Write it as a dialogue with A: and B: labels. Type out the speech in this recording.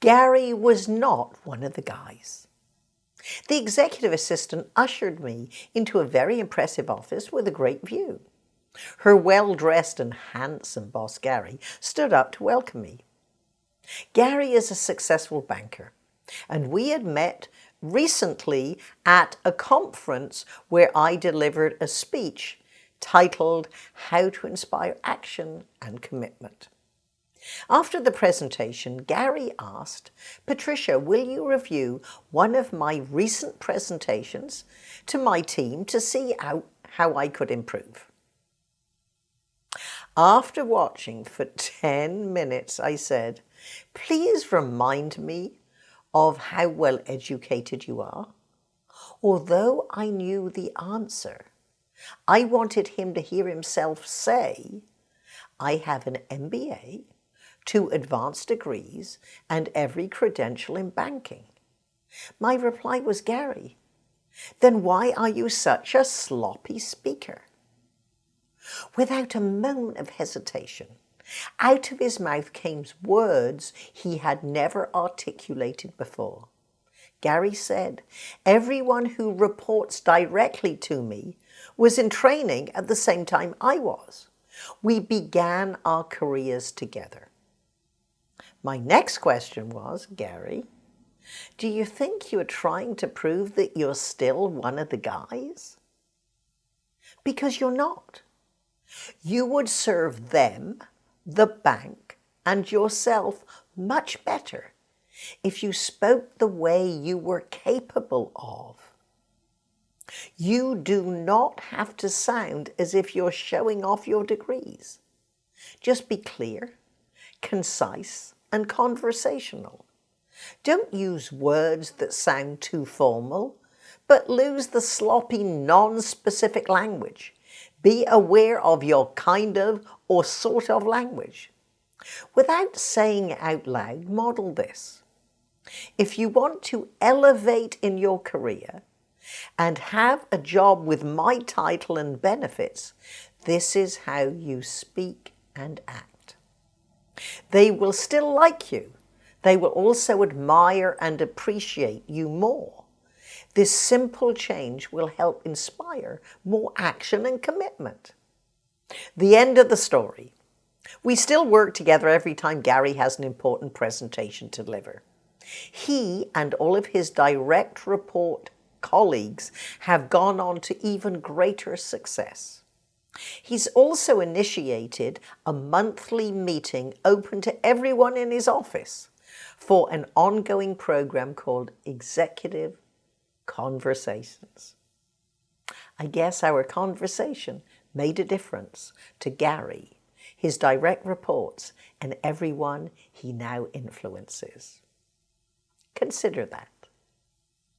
A: Gary was not one of the guys. The executive assistant ushered me into a very impressive office with a great view. Her well-dressed and handsome boss, Gary, stood up to welcome me. Gary is a successful banker, and we had met recently at a conference where I delivered a speech titled How to Inspire Action and Commitment. After the presentation, Gary asked, Patricia, will you review one of my recent presentations to my team to see how, how I could improve? After watching for 10 minutes, I said, please remind me of how well educated you are. Although I knew the answer, I wanted him to hear himself say, I have an MBA, two advanced degrees, and every credential in banking. My reply was, Gary, then why are you such a sloppy speaker? Without a moment of hesitation, out of his mouth came words he had never articulated before. Gary said, everyone who reports directly to me was in training at the same time I was. We began our careers together. My next question was, Gary, do you think you're trying to prove that you're still one of the guys? Because you're not. You would serve them, the bank, and yourself much better if you spoke the way you were capable of. You do not have to sound as if you're showing off your degrees. Just be clear, concise, and conversational. Don't use words that sound too formal, but lose the sloppy, non-specific language. Be aware of your kind of or sort of language. Without saying out loud, model this. If you want to elevate in your career and have a job with my title and benefits, this is how you speak and act. They will still like you. They will also admire and appreciate you more. This simple change will help inspire more action and commitment. The end of the story. We still work together every time Gary has an important presentation to deliver. He and all of his direct report colleagues have gone on to even greater success. He's also initiated a monthly meeting open to everyone in his office for an ongoing program called Executive Conversations. I guess our conversation made a difference to Gary, his direct reports, and everyone he now influences. Consider that.